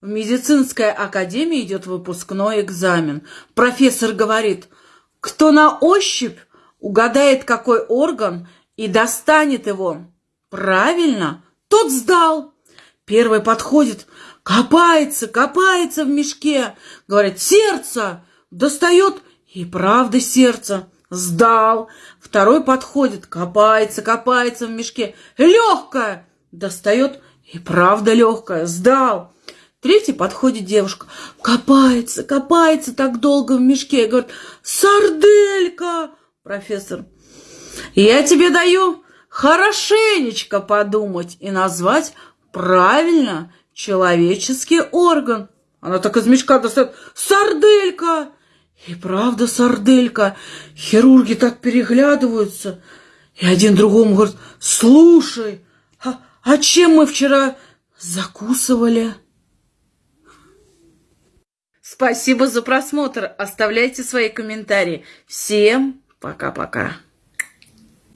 В медицинской академии идет выпускной экзамен. Профессор говорит, кто на ощупь угадает, какой орган, и достанет его правильно, тот сдал. Первый подходит, копается, копается в мешке, говорит, сердце, достает, и правда сердце, сдал. Второй подходит, копается, копается в мешке, легкое, достает, и правда легкое, сдал. Третий подходит девушка, копается, копается так долго в мешке и говорит, сарделька, профессор, я тебе даю хорошенечко подумать и назвать правильно человеческий орган. Она так из мешка достает, сарделька, и правда сарделька. Хирурги так переглядываются, и один другому говорит, слушай, а, а чем мы вчера закусывали? Спасибо за просмотр. Оставляйте свои комментарии. Всем пока-пока.